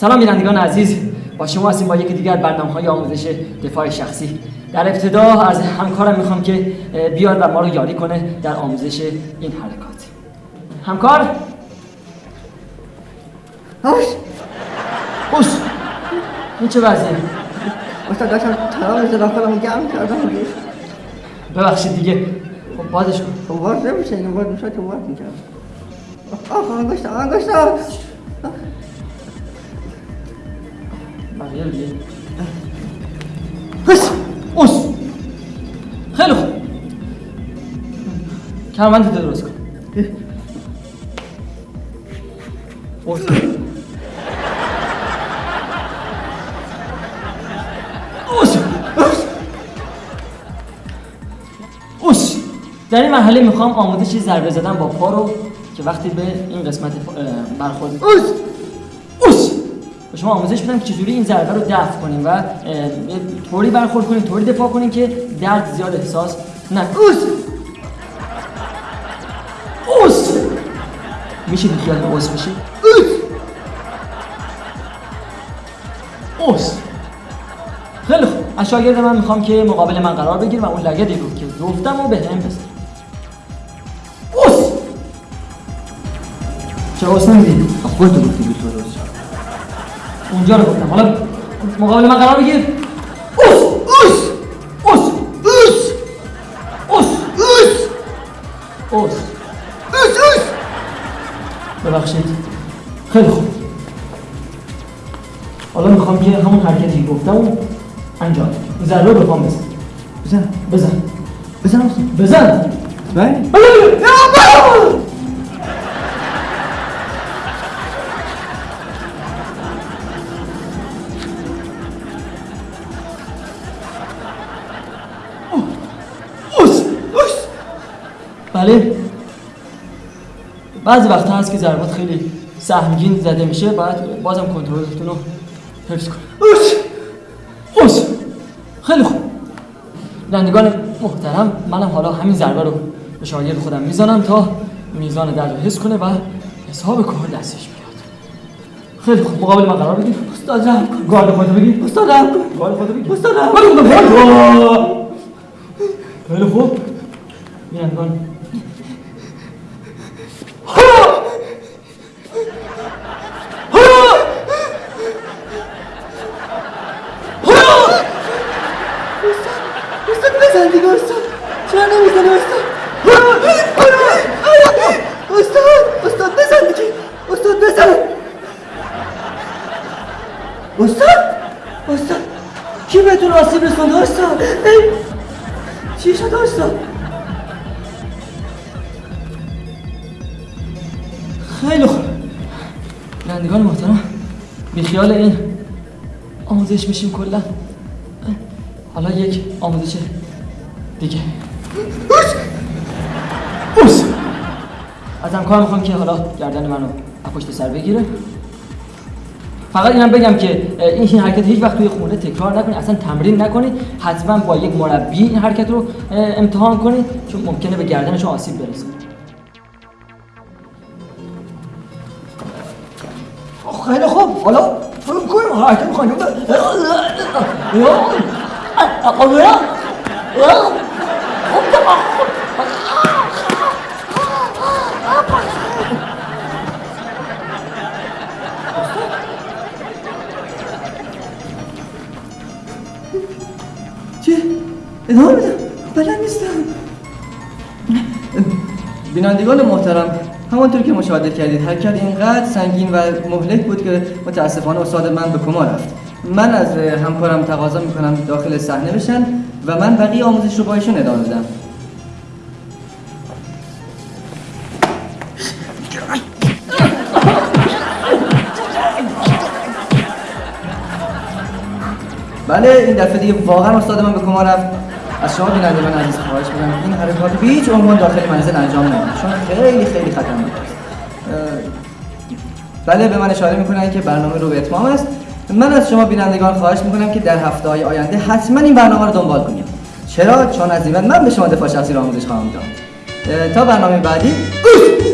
سلام بینندگان عزیز. با شما هستیم با یکی دیگر برنامه های آموزش دفاع شخصی. در ابتدا از همکارم می‌خوام که بیاد و ما رو یاری کنه در آموزش این حرکات. همکار؟ هاش اوس این چه وضعیه؟ استاد داشتم تمام خودم گرم کردم. ببخشید دیگه. خب بازش کن. خب باز نمیشه این باز میشه که باز می‌کرد آخ انگشتا هس اوس. خیلی خوب. کمربند درست کن. اوس. اوس. اوس. در این مرحله می‌خوام آموزش ضربه زدن با پا رو که وقتی به این قسمت برخورد اوس. به شما آموزش میدم که چجوری این ضربه رو دفع کنیم و طوری برخورد کنیم طوری دفاع کنیم که درد زیاد احساس نکنیم اوس! اوس! میشه بیخیال اوس بشی اوس! خیلی خوب. از شاگرد من می‌خوام که مقابل من قرار بگیر و اون لگدی رو که گفتم و به هم بزن. اوس! چرا اوس نمیدی؟ خودتو گفتی بی تو درست شد. اونجا رو گفتم. حالا مقابل من قرار بگیر اوس اوس اوس اوس. اوس. اوس. اوس. اوس اوس. ببخشید. خیلی خوب. حالا می‌خوام که همون حرکتی گفتم رو انجام این ضربه رو به پام بزن. بزن. بزن. بزن استاد بزن. بله. اوس بله. بعضی وقتا هست که ضربات خیلی سهمگین زده میشه باید بازم کنترلتون رو حفظ کنید. خیلی خوب. بینندگان محترم منم حالا همین ضربه رو به شاگرد خودم می‌زنم تا میزان درد رو حس کنه و حساب کار دستش بیاد. خیلی خوب. مقابل من قرار بگیر استاد رحم کن. گارد خودتو بگیر. استاد رحم کن. گارد خودتو بگیر. استاد رحم خوب. خیلی خوب. بینندگان استاد بزن دیگه استاد چرا نمی‌زنی استاد استاد استاد بزن دیگه استاد بزن استاد استاد کی بهتون آسیب رسونده استاد چی شد استاد؟ خیلی خوب. بینندگان محترم بیخیال این آموزش میشیم کلا. حالا یک آموزش دیگه. اوس! از همکار می‌خوام که حالا گردن منو از پشت سر بگیره. فقط اینم بگم که این حرکت هیچ وقت توی خونه تکرار نکنید اصلا تمرین نکنید حتما با یک مربی این حرکت رو امتحان کنید چون ممکنه به گردنش آسیب برسه. خیلی خوب. حالا فکر کنیم حرکت می‌خوایم چی؟ ادامه بدم بلد نیستم. بینندگان محترم همانطور که مشاهده کردید حرکت اینقدر سنگین و مهلک بود که متاسفانه استاد من به کما رفت. من از همکارم تقاضا می‌کنم داخل صحنه بشن و من بقیه آموزش رو با ایشون ادامه بدم. بله این دفعه دیگه واقعا استاد من به کما رفت. از شما بینندگان عزیز خواهش می‌کنم. این حرکات به هیچ عنوان داخل منزل انجام ندید چون خیلی خیلی خطرناک است. بله به من اشاره می‌کنن که برنامه رو به اتمام است. من از شما بینندگان خواهش می‌کنم که در هفته های آینده حتما این برنامه رو دنبال کنید. چرا؟ چون از این من به شما دفاع شخصی رو آموزش خواهم داد. تا برنامه بعدی اوش!